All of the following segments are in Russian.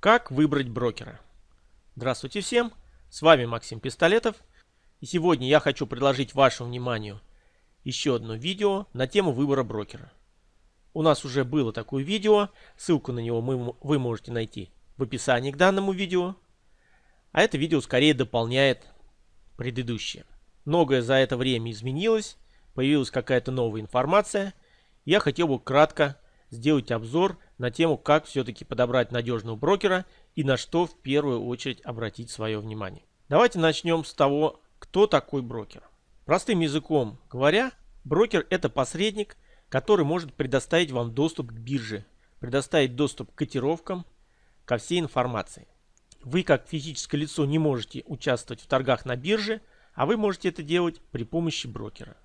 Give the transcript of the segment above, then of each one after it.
Как выбрать брокера? Здравствуйте всем, с вами Максим Пистолетов. И сегодня я хочу предложить вашему вниманию еще одно видео на тему выбора брокера. У нас уже было такое видео, ссылку на него мы, вы можете найти в описании к данному видео. А это видео скорее дополняет предыдущее. Многое за это время изменилось, появилась какая-то новая информация. Я хотел бы кратко сделать обзор на тему, как все-таки подобрать надежного брокера и на что в первую очередь обратить свое внимание. Давайте начнем с того, кто такой брокер. Простым языком говоря, брокер это посредник, который может предоставить вам доступ к бирже, предоставить доступ к котировкам, ко всей информации. Вы как физическое лицо не можете участвовать в торгах на бирже, а вы можете это делать при помощи брокера.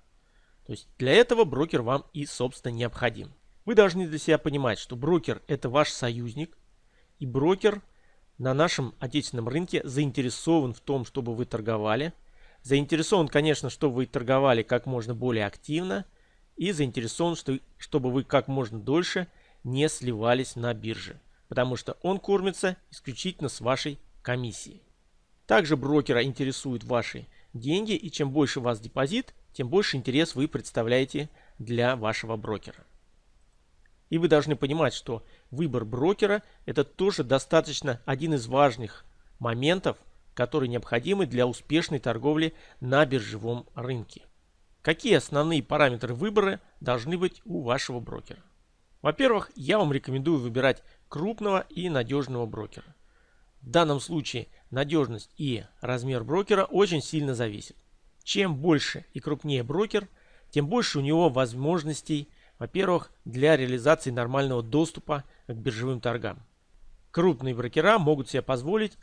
То есть для этого брокер вам и собственно необходим. Вы должны для себя понимать, что брокер это ваш союзник, и брокер на нашем отечественном рынке заинтересован в том, чтобы вы торговали. Заинтересован, конечно, чтобы вы торговали как можно более активно и заинтересован, что, чтобы вы как можно дольше не сливались на бирже, потому что он кормится исключительно с вашей комиссии. Также брокера интересуют ваши деньги, и чем больше у вас депозит, тем больше интерес вы представляете для вашего брокера. И вы должны понимать, что выбор брокера это тоже достаточно один из важных моментов, которые необходимы для успешной торговли на биржевом рынке. Какие основные параметры выбора должны быть у вашего брокера? Во-первых, я вам рекомендую выбирать крупного и надежного брокера. В данном случае надежность и размер брокера очень сильно зависят. Чем больше и крупнее брокер, тем больше у него возможностей во-первых, для реализации нормального доступа к биржевым торгам. Крупные брокера могут себе позволить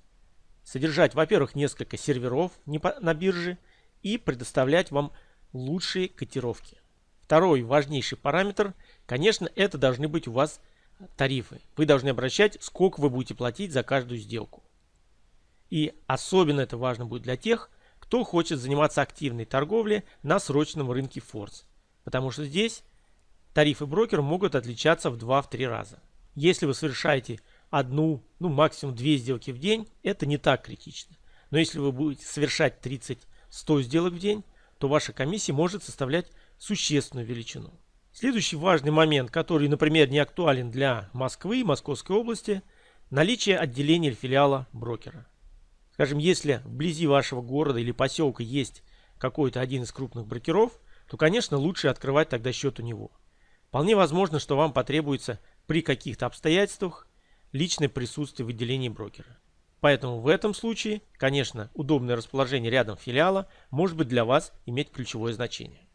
содержать, во-первых, несколько серверов на бирже и предоставлять вам лучшие котировки. Второй важнейший параметр, конечно, это должны быть у вас тарифы. Вы должны обращать, сколько вы будете платить за каждую сделку. И особенно это важно будет для тех, кто хочет заниматься активной торговлей на срочном рынке Форс. Потому что здесь тарифы брокера могут отличаться в 2-3 раза. Если вы совершаете одну, ну максимум две сделки в день, это не так критично. Но если вы будете совершать 30-100 сделок в день, то ваша комиссия может составлять существенную величину. Следующий важный момент, который, например, не актуален для Москвы и Московской области, наличие отделения или филиала брокера. Скажем, если вблизи вашего города или поселка есть какой-то один из крупных брокеров, то, конечно, лучше открывать тогда счет у него. Вполне возможно, что вам потребуется при каких-то обстоятельствах личное присутствие в отделении брокера. Поэтому в этом случае, конечно, удобное расположение рядом филиала может быть для вас иметь ключевое значение.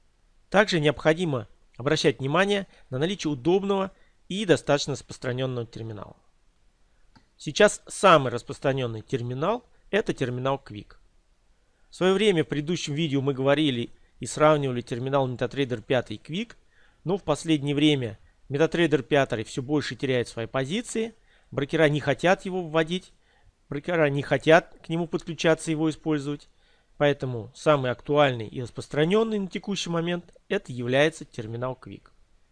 Также необходимо обращать внимание на наличие удобного и достаточно распространенного терминала. Сейчас самый распространенный терминал – это терминал Quick. В свое время в предыдущем видео мы говорили и сравнивали терминал MetaTrader 5 и Quick – но в последнее время MetaTrader 5 все больше теряет свои позиции. Брокера не хотят его вводить. Брокера не хотят к нему подключаться, его использовать. Поэтому самый актуальный и распространенный на текущий момент это является терминал Quick.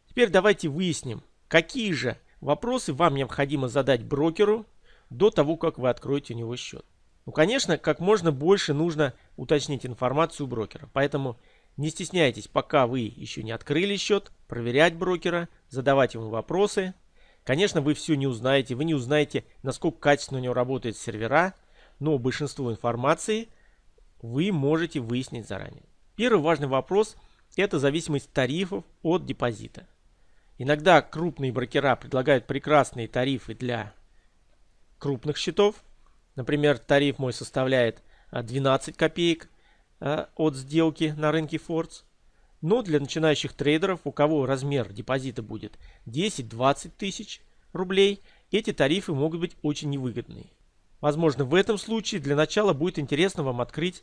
Теперь давайте выясним, какие же вопросы вам необходимо задать брокеру до того, как вы откроете у него счет. Ну, конечно, как можно больше нужно уточнить информацию у брокера. Поэтому не стесняйтесь, пока вы еще не открыли счет, проверять брокера, задавать ему вопросы. Конечно, вы все не узнаете, вы не узнаете, насколько качественно у него работают сервера, но большинство информации вы можете выяснить заранее. Первый важный вопрос – это зависимость тарифов от депозита. Иногда крупные брокера предлагают прекрасные тарифы для крупных счетов. Например, тариф мой составляет 12 копеек Э, от сделки на рынке Фордс. Но для начинающих трейдеров, у кого размер депозита будет 10-20 тысяч рублей, эти тарифы могут быть очень невыгодные. Возможно, в этом случае для начала будет интересно вам открыть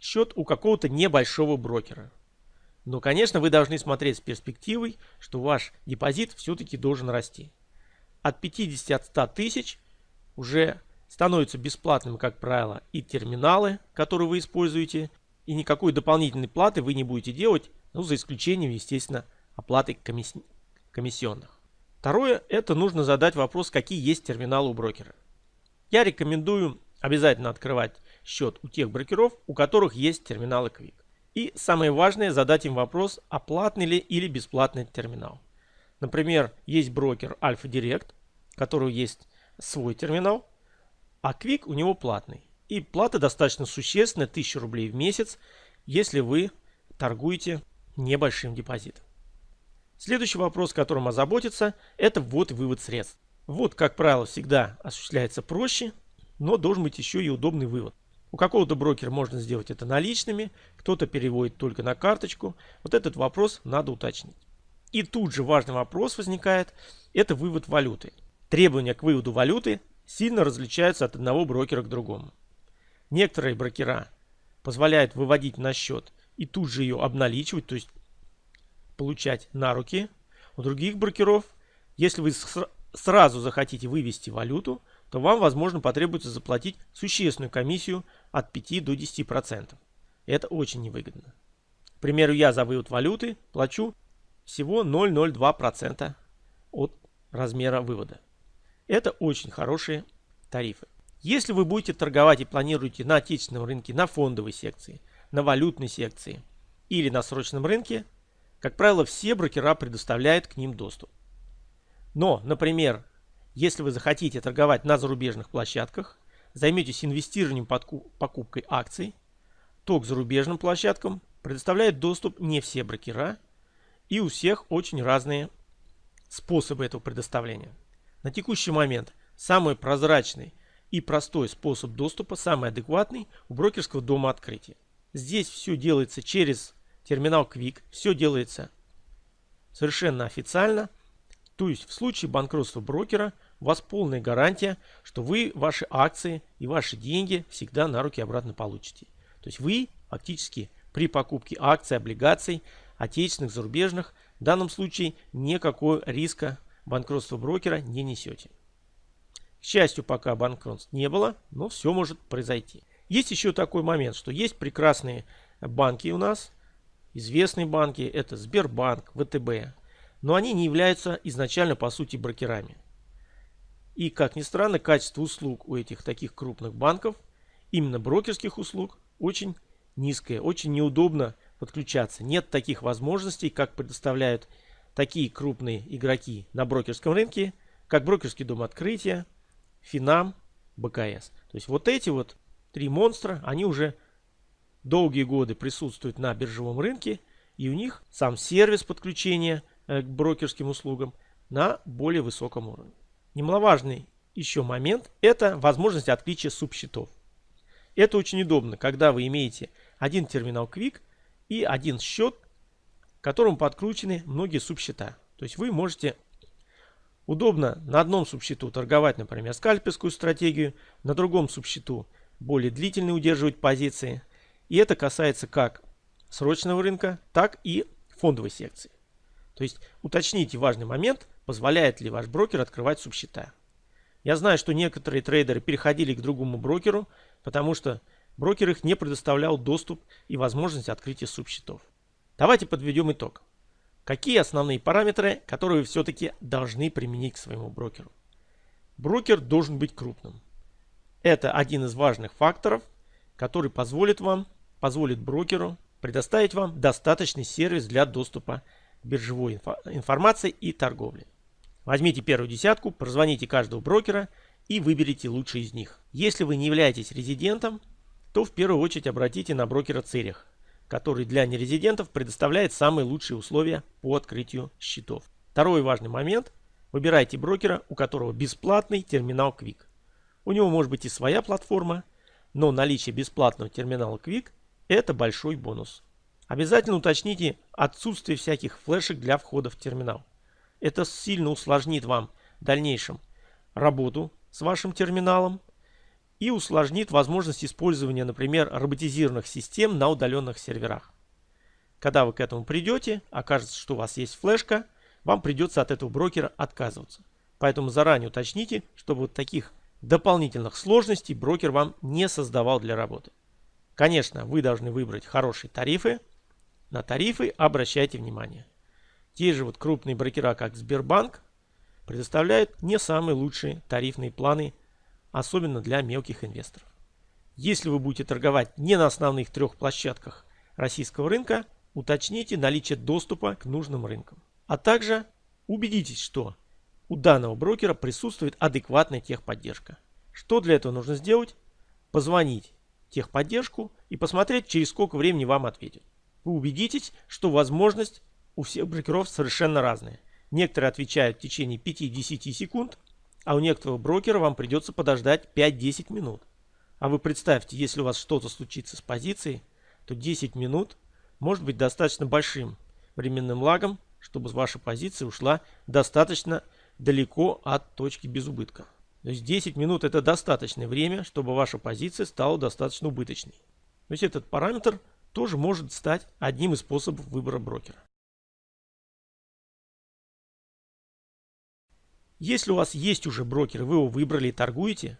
счет у какого-то небольшого брокера. Но, конечно, вы должны смотреть с перспективой, что ваш депозит все-таки должен расти. От 50-100 тысяч уже становятся бесплатными, как правило, и терминалы, которые вы используете, и никакой дополнительной платы вы не будете делать, ну, за исключением, естественно, оплаты комиссионных. Второе, это нужно задать вопрос, какие есть терминалы у брокера. Я рекомендую обязательно открывать счет у тех брокеров, у которых есть терминалы Quick. И самое важное, задать им вопрос, а платный ли или бесплатный терминал. Например, есть брокер Alpha Direct, у которого есть свой терминал, а Quick у него платный. И плата достаточно существенная, 1000 рублей в месяц, если вы торгуете небольшим депозитом. Следующий вопрос, которым озаботиться, это ввод и вывод средств. Ввод, как правило, всегда осуществляется проще, но должен быть еще и удобный вывод. У какого-то брокера можно сделать это наличными, кто-то переводит только на карточку. Вот этот вопрос надо уточнить. И тут же важный вопрос возникает, это вывод валюты. Требования к выводу валюты сильно различаются от одного брокера к другому. Некоторые брокера позволяют выводить на счет и тут же ее обналичивать, то есть получать на руки. У других брокеров, если вы сразу захотите вывести валюту, то вам, возможно, потребуется заплатить существенную комиссию от 5 до 10%. Это очень невыгодно. К примеру, я за вывод валюты плачу всего 0,02% от размера вывода. Это очень хорошие тарифы. Если вы будете торговать и планируете на отечественном рынке на фондовой секции, на валютной секции или на срочном рынке, как правило, все брокера предоставляют к ним доступ. Но, например, если вы захотите торговать на зарубежных площадках, займетесь инвестированием покупкой акций, то к зарубежным площадкам предоставляют доступ не все брокера, и у всех очень разные способы этого предоставления. На текущий момент самый прозрачный и простой способ доступа, самый адекватный у брокерского дома открытия. Здесь все делается через терминал Quick, все делается совершенно официально. То есть в случае банкротства брокера у вас полная гарантия, что вы ваши акции и ваши деньги всегда на руки обратно получите. То есть вы фактически при покупке акций, облигаций, отечественных, зарубежных, в данном случае никакого риска банкротства брокера не несете. К счастью, пока банкротств не было, но все может произойти. Есть еще такой момент, что есть прекрасные банки у нас, известные банки, это Сбербанк, ВТБ, но они не являются изначально по сути брокерами. И как ни странно, качество услуг у этих таких крупных банков, именно брокерских услуг, очень низкое, очень неудобно подключаться. Нет таких возможностей, как предоставляют такие крупные игроки на брокерском рынке, как брокерский дом открытия, Финам, БКС. То есть вот эти вот три монстра, они уже долгие годы присутствуют на биржевом рынке, и у них сам сервис подключения э, к брокерским услугам на более высоком уровне. Немаловажный еще момент – это возможность отличия субсчетов. Это очень удобно, когда вы имеете один терминал Quick и один счет, к которому подкручены многие субсчета. То есть вы можете удобно на одном субсчету торговать, например, скальперскую стратегию, на другом субсчету более длительно удерживать позиции. И это касается как срочного рынка, так и фондовой секции. То есть уточните важный момент, позволяет ли ваш брокер открывать субсчета. Я знаю, что некоторые трейдеры переходили к другому брокеру, потому что брокер их не предоставлял доступ и возможность открытия субсчетов. Давайте подведем итог. Какие основные параметры, которые вы все-таки должны применить к своему брокеру? Брокер должен быть крупным. Это один из важных факторов, который позволит вам, позволит брокеру предоставить вам достаточный сервис для доступа к биржевой инфо информации и торговли. Возьмите первую десятку, прозвоните каждого брокера и выберите лучший из них. Если вы не являетесь резидентом, то в первую очередь обратите на брокера Церих, который для нерезидентов предоставляет самые лучшие условия по открытию счетов. Второй важный момент. Выбирайте брокера, у которого бесплатный терминал Quick. У него может быть и своя платформа, но наличие бесплатного терминала Quick – это большой бонус. Обязательно уточните отсутствие всяких флешек для входа в терминал. Это сильно усложнит вам в дальнейшем работу с вашим терминалом и усложнит возможность использования, например, роботизированных систем на удаленных серверах. Когда вы к этому придете, окажется, что у вас есть флешка, вам придется от этого брокера отказываться. Поэтому заранее уточните, чтобы вот таких дополнительных сложностей брокер вам не создавал для работы. Конечно, вы должны выбрать хорошие тарифы. На тарифы обращайте внимание. Те же вот крупные брокера, как Сбербанк, предоставляют не самые лучшие тарифные планы особенно для мелких инвесторов. Если вы будете торговать не на основных трех площадках российского рынка, уточните наличие доступа к нужным рынкам. А также убедитесь, что у данного брокера присутствует адекватная техподдержка. Что для этого нужно сделать? Позвонить техподдержку и посмотреть, через сколько времени вам ответят. Вы убедитесь, что возможность у всех брокеров совершенно разная. Некоторые отвечают в течение 5-10 секунд, а у некоторого брокера вам придется подождать 5-10 минут. А вы представьте, если у вас что-то случится с позицией, то 10 минут может быть достаточно большим временным лагом, чтобы ваша позиция ушла достаточно далеко от точки без убытка. То есть 10 минут это достаточное время, чтобы ваша позиция стала достаточно убыточной. То есть этот параметр тоже может стать одним из способов выбора брокера. Если у вас есть уже брокер, вы его выбрали и торгуете,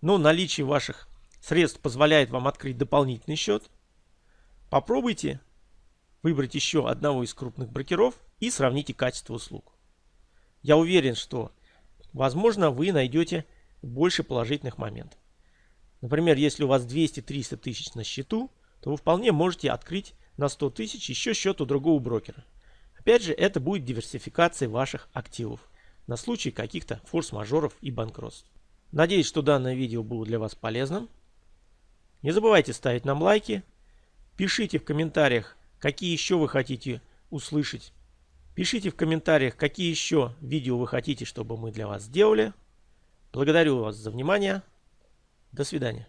но наличие ваших средств позволяет вам открыть дополнительный счет, попробуйте выбрать еще одного из крупных брокеров и сравните качество услуг. Я уверен, что, возможно, вы найдете больше положительных моментов. Например, если у вас 200-300 тысяч на счету, то вы вполне можете открыть на 100 тысяч еще счет у другого брокера. Опять же, это будет диверсификация ваших активов на случай каких-то форс-мажоров и банкротств. Надеюсь, что данное видео было для вас полезным. Не забывайте ставить нам лайки. Пишите в комментариях, какие еще вы хотите услышать. Пишите в комментариях, какие еще видео вы хотите, чтобы мы для вас сделали. Благодарю вас за внимание. До свидания.